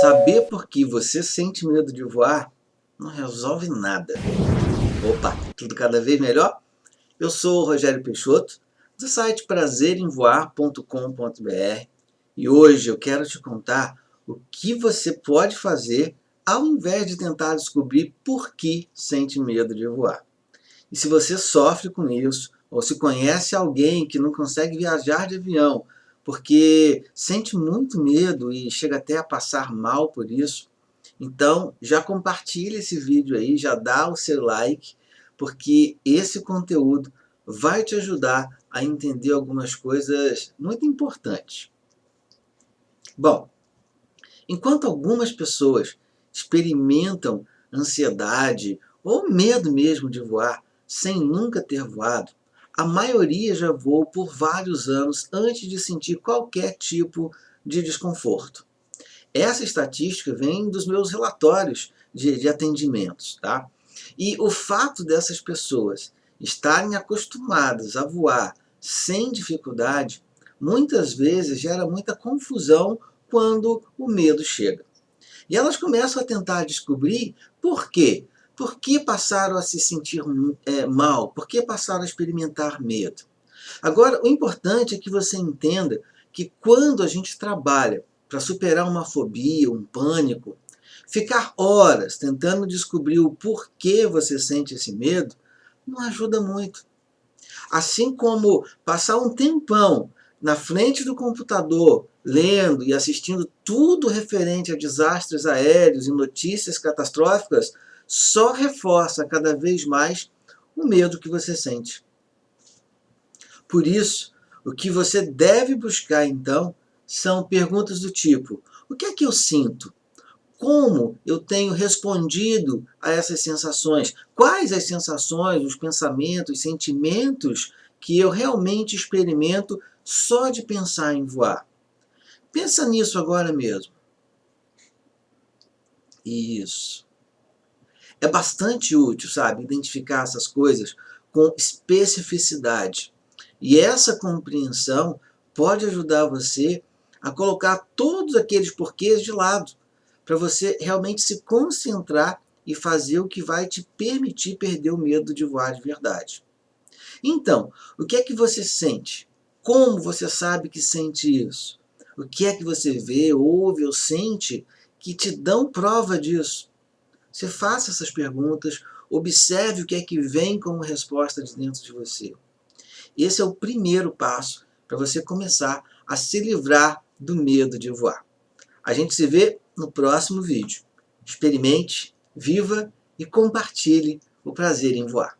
Saber por que você sente medo de voar não resolve nada. Opa, tudo cada vez melhor? Eu sou o Rogério Peixoto, do site prazeremvoar.com.br e hoje eu quero te contar o que você pode fazer ao invés de tentar descobrir por que sente medo de voar. E se você sofre com isso, ou se conhece alguém que não consegue viajar de avião porque sente muito medo e chega até a passar mal por isso. Então, já compartilha esse vídeo aí, já dá o seu like, porque esse conteúdo vai te ajudar a entender algumas coisas muito importantes. Bom, enquanto algumas pessoas experimentam ansiedade ou medo mesmo de voar sem nunca ter voado, a maioria já voou por vários anos antes de sentir qualquer tipo de desconforto. Essa estatística vem dos meus relatórios de, de atendimentos. Tá? E o fato dessas pessoas estarem acostumadas a voar sem dificuldade, muitas vezes gera muita confusão quando o medo chega. E elas começam a tentar descobrir por quê. Por que passaram a se sentir é, mal? Por que passaram a experimentar medo? Agora, o importante é que você entenda que quando a gente trabalha para superar uma fobia, um pânico, ficar horas tentando descobrir o porquê você sente esse medo não ajuda muito. Assim como passar um tempão na frente do computador, lendo e assistindo tudo referente a desastres aéreos e notícias catastróficas, só reforça cada vez mais o medo que você sente. Por isso, o que você deve buscar então são perguntas do tipo: o que é que eu sinto? Como eu tenho respondido a essas sensações? Quais as sensações, os pensamentos, os sentimentos que eu realmente experimento só de pensar em voar? Pensa nisso agora mesmo. Isso é bastante útil, sabe, identificar essas coisas com especificidade. E essa compreensão pode ajudar você a colocar todos aqueles porquês de lado, para você realmente se concentrar e fazer o que vai te permitir perder o medo de voar de verdade. Então, o que é que você sente? Como você sabe que sente isso? O que é que você vê, ouve ou sente que te dão prova disso? Você faça essas perguntas, observe o que é que vem como resposta de dentro de você. Esse é o primeiro passo para você começar a se livrar do medo de voar. A gente se vê no próximo vídeo. Experimente, viva e compartilhe o prazer em voar.